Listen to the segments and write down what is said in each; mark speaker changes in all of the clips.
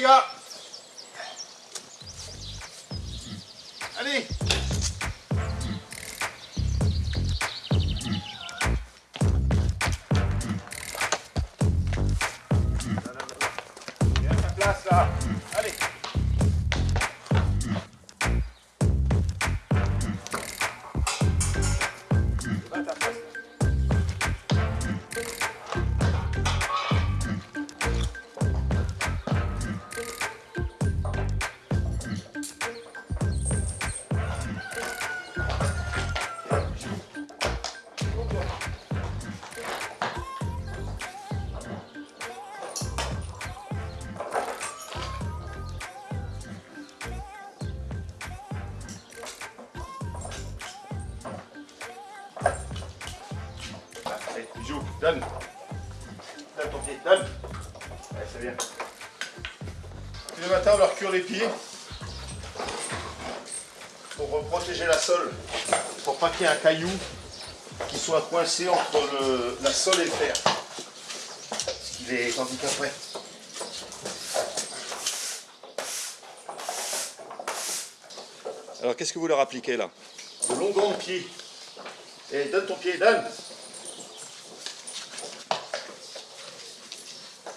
Speaker 1: les gars pour protéger la sole, pour pas qu'il y ait un caillou qui soit coincé entre le- la sole et le fer. Parce qu'il est handicapé.
Speaker 2: Alors qu'est-ce que vous leur appliquez là?
Speaker 1: De longs gants de pied. Et donne ton pied, donne.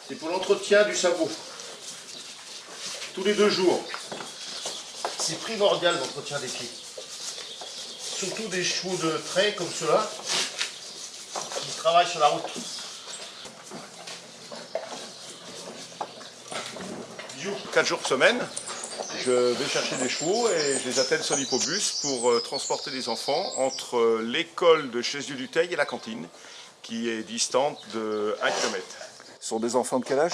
Speaker 1: C'est pour l'entretien du sabot. Tous les deux jours. C'est primordial l'entretien des pieds. Surtout des chevaux de trait comme ceux-là, qui travaillent sur la route. Bisous. 4 jours semaine, je vais chercher des chevaux et je les attelle sur l'hippobus pour euh, transporter les enfants entre euh, l'école de Chézieux-du-Teil et la cantine, qui est distante de 1 km.
Speaker 2: Ce sont des enfants de quel âge?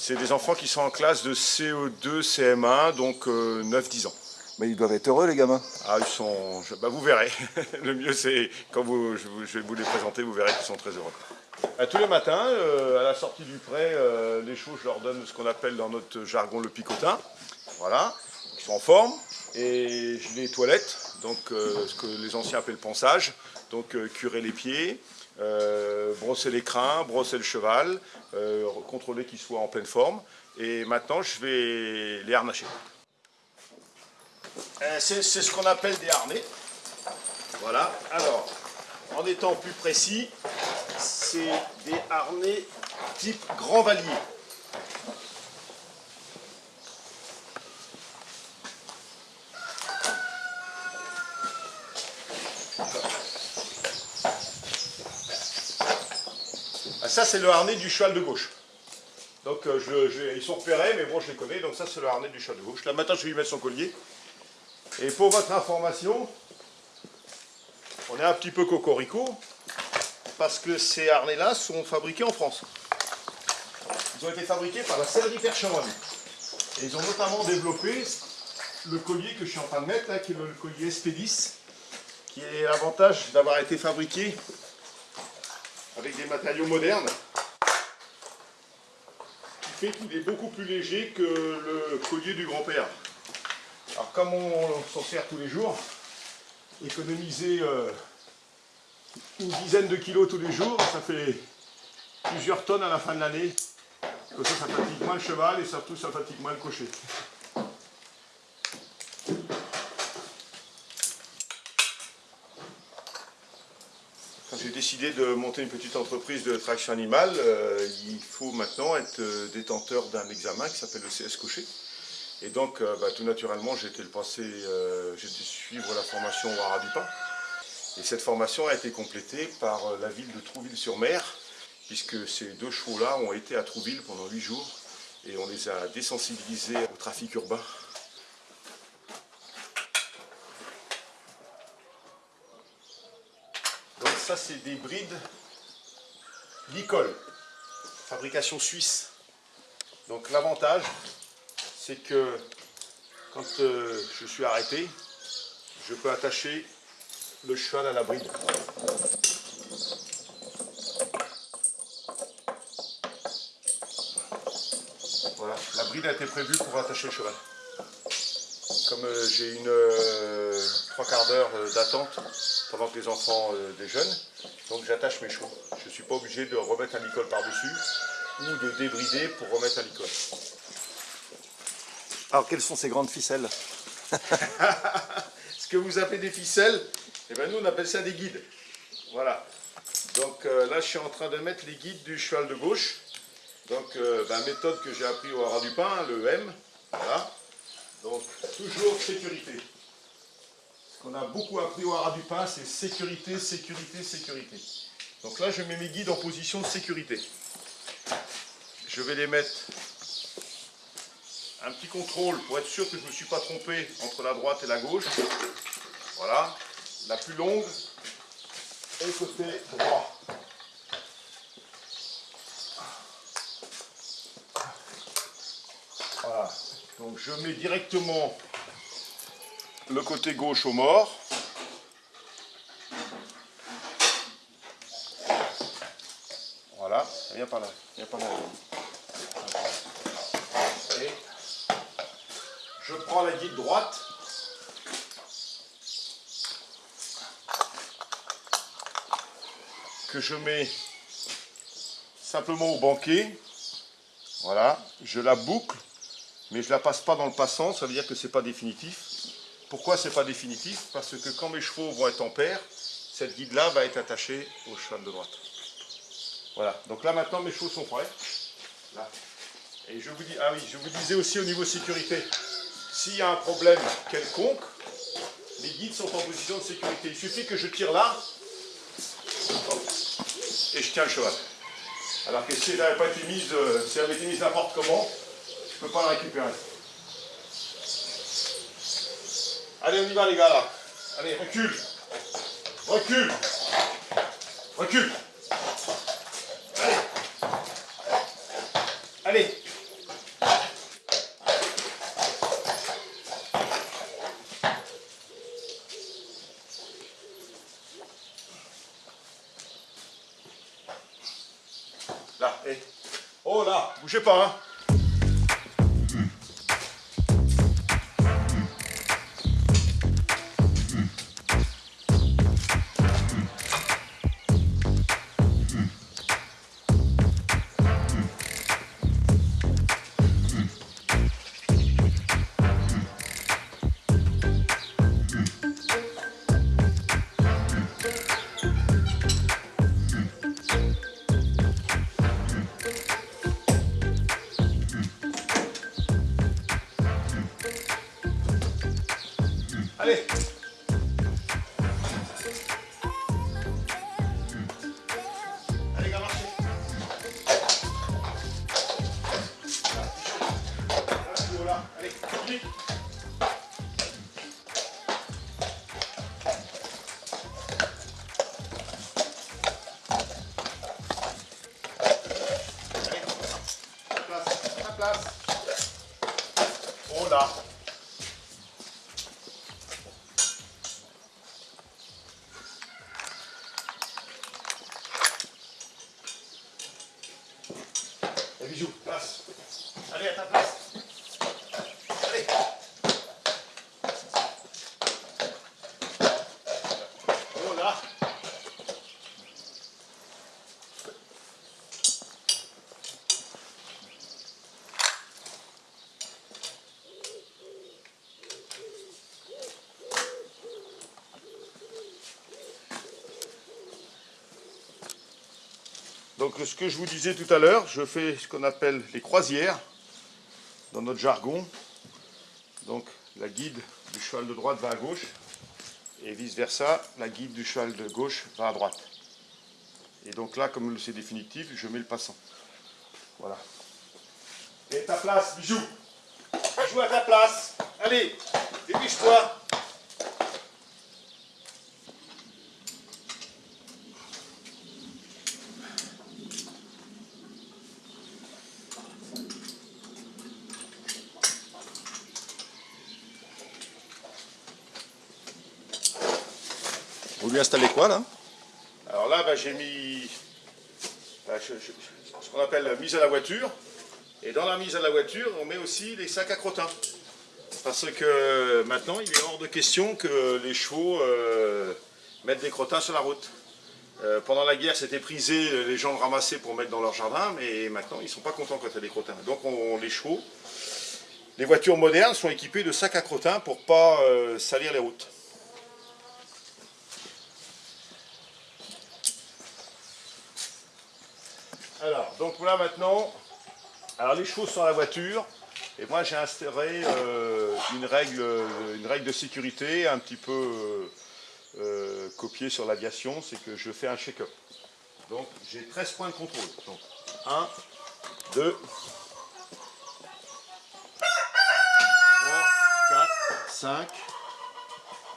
Speaker 1: C'est des enfants qui sont en classe de CO2, CM1, donc euh, 9-10 ans.
Speaker 2: Mais ils doivent être heureux les gamins.
Speaker 1: Ah, ils sont... je- bah, vous verrez. Le mieux, c'est quand vous, je, vous- je vais vous les présenter, vous verrez qu'ils sont très heureux. Euh, tous les matins, euh, à la sortie du pré, euh, les chevaux, je leur donne ce qu'on appelle dans notre jargon le picotin. Voilà, ils sont en forme. Et je les toilette, donc euh, ce que les anciens appellent ponçage. Donc euh, curer les pieds, euh, brosser les crins, brosser le cheval, euh, contrôler qu'ils soient en pleine forme. Et maintenant, je vais les harnacher. Euh, c'est ce qu'on appelle des harnais. Voilà. Alors, en étant plus précis, c'est des harnais type grand valier. Ah, ça, c'est le harnais du cheval de gauche. Donc, euh, je- ils sont repérés, mais bon, je les connais. Donc, ça, c'est le harnais du cheval de gauche. Là, maintenant, je vais lui mettre son collier. Et pour votre information, on est un petit peu cocorico parce que ces harnais-là sont fabriqués en France. Ils ont été fabriqués par la sellerie Percheronne. Et ils ont notamment développé le collier que je suis en train de mettre, là, qui est le collier SP10, qui est l'avantage d'avoir été fabriqué avec des matériaux modernes, qui fait qu'il est beaucoup plus léger que le collier du grand-père. Alors comme on s'en sert tous les jours, économiser euh, une dizaine de kilos tous les jours, ça fait plusieurs tonnes à la fin de l'année. Comme ça, ça fatigue moins le cheval et surtout ça fatigue moins le cocher. Décidé de monter une petite entreprise de traction animale, euh, il faut maintenant être euh, détenteur d'un examen qui s'appelle le CS cocher. Et donc, euh, bah, tout naturellement, j'ai été le passer, j'ai dû suivre la formation au Haras-du-Pin. Et cette formation a été complétée par la ville de Trouville-sur-Mer, puisque ces deux chevaux-là ont été à Trouville pendant huit jours et on les a désensibilisés au trafic urbain. Donc ça, c'est des brides Licol, fabrication suisse. Donc l'avantage, c'est que quand euh, je suis arrêté, je peux attacher le cheval à la bride. Voilà, la bride a été prévue pour attacher le cheval. Comme euh, j'ai une euh, trois quarts d'heure euh, d'attente pendant que les enfants déjeunent, donc j'attache mes chevaux. Je ne suis pas obligé de remettre un licol par-dessus ou de débrider pour remettre un licol.
Speaker 2: Alors, quelles sont ces grandes ficelles?
Speaker 1: Ce que vous appelez des ficelles, eh ben, nous on appelle ça des guides. Voilà. Donc là, je suis en train de mettre les guides du cheval de gauche. Donc, euh, ben, méthode que j'ai appris au haras du pain, le M. Voilà. Donc, toujours sécurité. Ce qu'on a beaucoup appris au pain, c'est sécurité, sécurité, sécurité. Donc là, je mets mes guides en position de sécurité. Je vais les mettre un petit contrôle pour être sûr que je ne me suis pas trompé entre la droite et la gauche. Voilà. La plus longue et le côté droit. Voilà. Donc je mets directement le côté gauche au mort. Voilà, viens par là, viens par là. Et je prends la guide droite. Que je mets simplement au banquet. Voilà, je la boucle, mais je ne la passe pas dans le passant, ça veut dire que ce n'est pas définitif. Pourquoi ce n'est pas définitif? Parce que quand mes chevaux vont être en paire, cette guide-là va être attachée au cheval de droite. Voilà, donc là maintenant mes chevaux sont prêts. Et je vous dis, ah oui, je vous disais aussi au niveau sécurité, s'il y a un problème quelconque, les guides sont en position de sécurité. Il suffit que je tire là, et je tiens le cheval. Alors que si n'avait pas été mise, euh, si elle avait été mise n'importe comment, je peux pas la récupérer. Allez, on y va les gars là. Allez, recule. Recule. Recule. Allez. Allez. Là, hé. Oh là, bougez pas, hein. Donc ce que je vous disais tout à l'heure, je fais ce qu'on appelle les croisières, dans notre jargon. Donc la guide du cheval de droite va à gauche, et vice versa, la guide du cheval de gauche va à droite. Et donc là, comme c'est définitif, je mets le passant. Voilà. Et ta place, bijou. Bijou à ta place. Allez, dépêche-toi.
Speaker 2: Installez quoi là
Speaker 1: Alors là, bah, j'ai mis bah, ce qu'on appelle mise à la voiture. Et dans la mise à la voiture, on met aussi les sacs à crottin. Parce que maintenant, il est hors de question que les chevaux euh, mettent des crottins sur la route. Euh, pendant la guerre, c'était prisé, les gens le ramassaient pour mettre dans leur jardin, mais maintenant, ils ne sont pas contents quand il y des crottins. Donc, on, les chevaux, les voitures modernes sont équipées de sacs à crottin pour pas euh, salir les routes. Alors, donc là maintenant, alors les sont à la voiture, et moi j'ai instauré euh, une, règle, une règle de sécurité un petit peu euh, euh, copiée sur l'aviation, c'est que je fais un check-up. Donc j'ai 13 points de contrôle. Donc 1, 2, 3, 4, 5,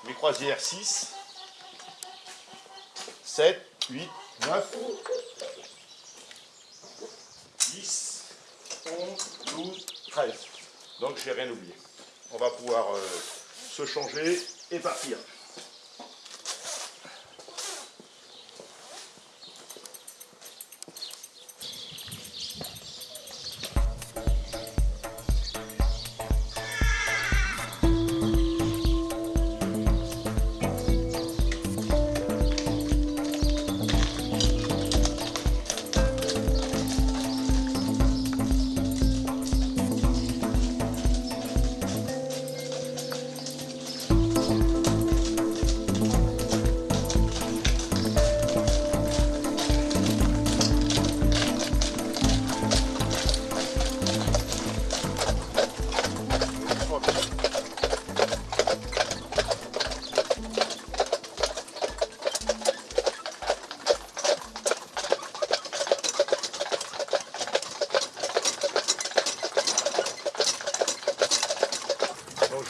Speaker 1: mes croisières 6, 7, 8, 9, 11, 12, 13. Donc j'ai rien oublié. On va pouvoir euh, se changer et partir.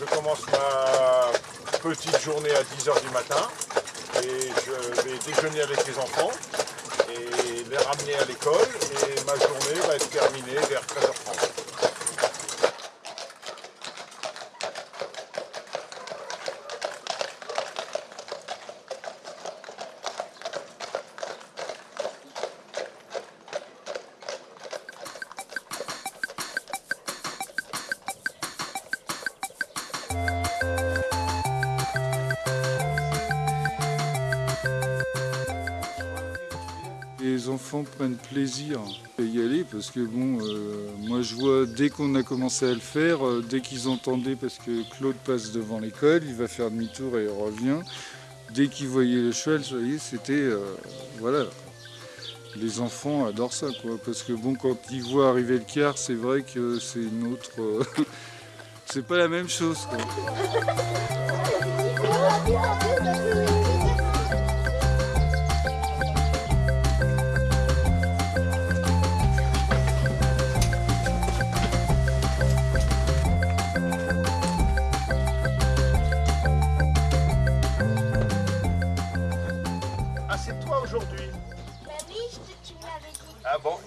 Speaker 1: Je commence ma petite journée à 10h du matin et je vais déjeuner avec les enfants et les ramener à l'école et ma journée va être terminée vers 13h30.
Speaker 3: Prennent plaisir à y aller parce que bon, euh, moi je vois dès qu'on a commencé à le faire, euh, dès qu'ils entendaient parce que Claude passe devant l'école, il va faire demi-tour et revient. Dès qu'ils voyaient le cheval, vous voyez, c'était euh, voilà. Les enfants adorent ça quoi, parce que bon, quand ils voient arriver le car, c'est vrai que c'est une autre, c'est pas la même chose. quoi.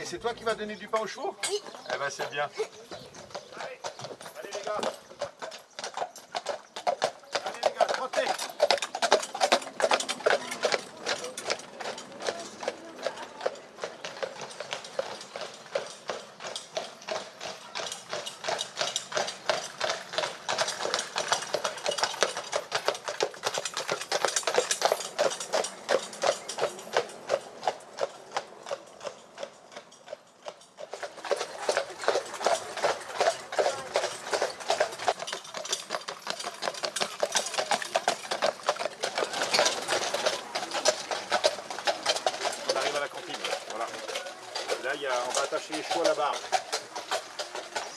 Speaker 1: Et c'est toi qui vas donner du pain aux chevaux?
Speaker 4: Oui.
Speaker 1: Eh ben c'est bien. Allez, allez les gars. Allez les gars, trottez. On arrive à la cantine, là. voilà. Là, il y a, on va attacher les chevaux à la barre.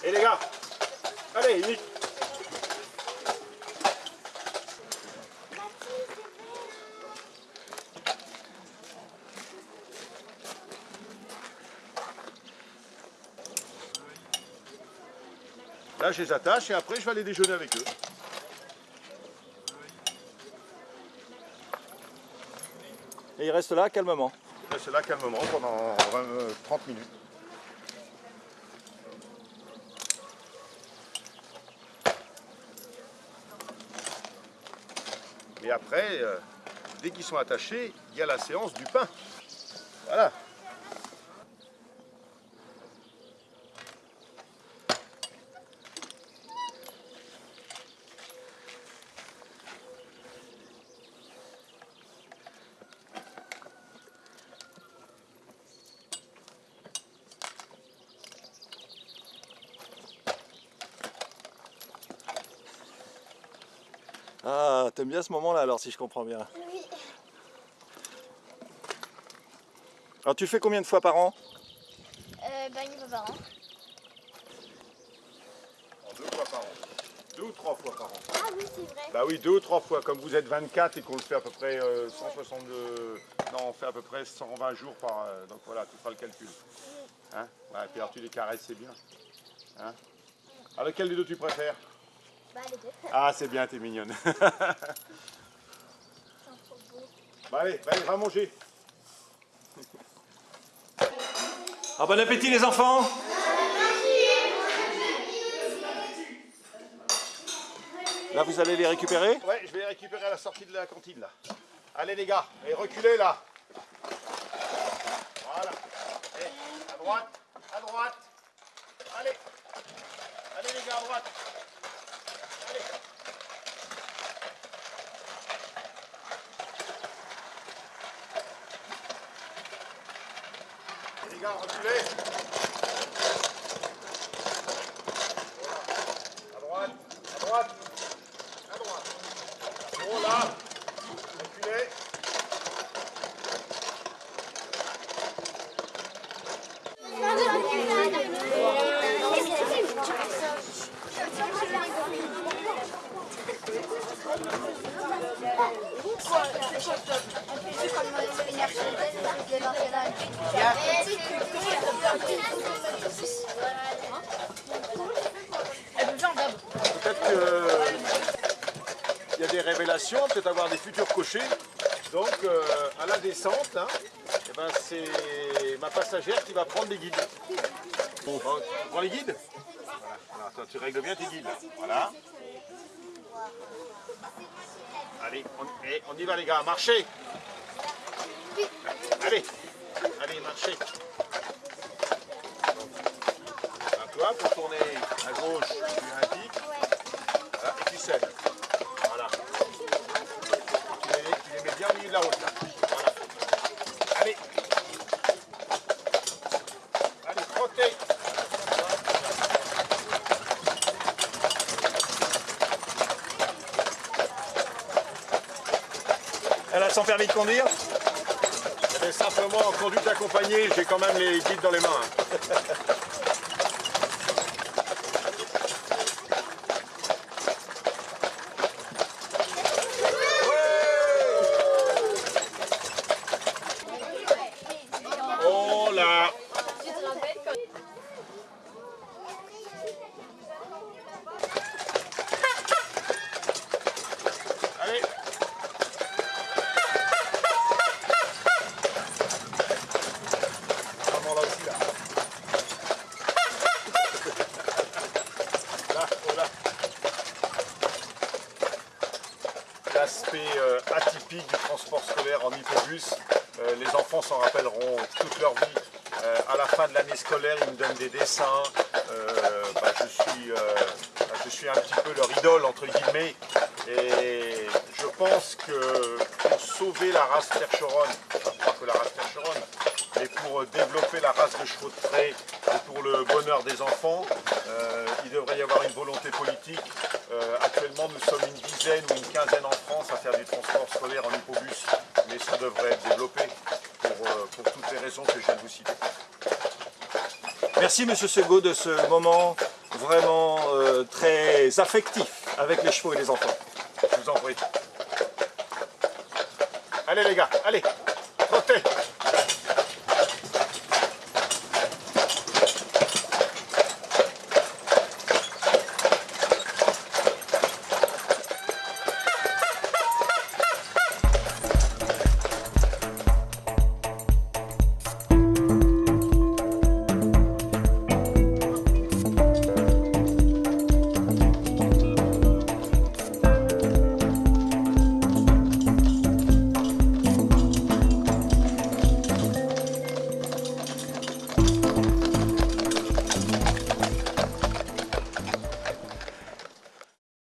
Speaker 1: Et les gars, allez, Nick. Là, je les attache et après, je vais aller déjeuner avec eux.
Speaker 2: Et il reste là calmement.
Speaker 1: Reste là calmement pendant 20, euh, 30 minutes. Et après, euh, dès qu'ils sont attachés, il y a la séance du pain. Voilà.
Speaker 2: T'aimes bien ce moment-là alors, si je comprends bien.
Speaker 4: Oui.
Speaker 2: Alors tu fais combien de fois par an?
Speaker 4: Euh, bah, une fois par an.
Speaker 1: Deux fois par an. Deux ou trois fois par an.
Speaker 4: Ah oui, c'est vrai.
Speaker 1: Bah oui, deux ou trois fois. Comme vous êtes 24 et qu'on le fait à peu près euh, 162... Non, on fait à peu près 120 jours par... euh, donc voilà, tu feras le calcul. Hein? Ouais, et puis alors tu les caresses, c'est bien. Hein? Alors lequel des deux tu préfères?
Speaker 4: Bah, les deux.
Speaker 1: Ah, c'est bien, t'es mignonne. Bah allez, bah allez, va manger.
Speaker 2: Ah, bon appétit les enfants Là vous allez les récupérer?
Speaker 1: Ouais, je vais les récupérer à la sortie de la cantine là. Allez les gars, et reculez là. Voilà. À droite. Allez. Allez les gars, à droite. Allez. Et les gars, reculez. Voilà. À droite, à droite. À droite. Oh là Reculez. Peut-être qu'il y a des révélations, peut-être avoir des futurs cochers. Donc euh, à la descente, là, eh ben, c'est ma passagère qui va prendre les guides. Tu prends les guides. Alors, tu règles bien tes guides. là. Voilà. Allez, on, et on y va les gars, marchez Allez, allez, marchez Alors, toi, pour tourner gauche, tu indiques. Voilà, et tu cèdes. Voilà. Tu les, tu les mets bien au milieu de la route là. Voilà. Allez. Allez, trottez.
Speaker 2: Elle a son permis de conduire
Speaker 1: Mais simplement en conduite accompagnée, j'ai quand même les guides dans les mains. hein. Oh Allez là là. L'aspect euh, atypique du transport scolaire en hippobus. Euh, les enfants s'en rappelleront toute leur vie. Euh, à la fin de l'année scolaire, ils me donnent des dessins. Euh, bah, je, suis, euh, bah, je suis un petit peu leur idole, entre guillemets. Et je pense que pour sauver la race percheronne, pas que la race percheronne, mais pour euh, développer la race de chevaux de trait et pour le bonheur des enfants, il devrait y avoir une volonté politique. Actuellement, nous sommes une dizaine ou une quinzaine en France à faire du transport scolaire en hippobus, mais ça devrait être développé pour toutes les raisons que je viens de vous citer.
Speaker 2: Merci Monsieur Segaud de ce moment vraiment euh, très affectif avec les chevaux et les enfants.
Speaker 1: Je vous en prie. Allez les gars, allez,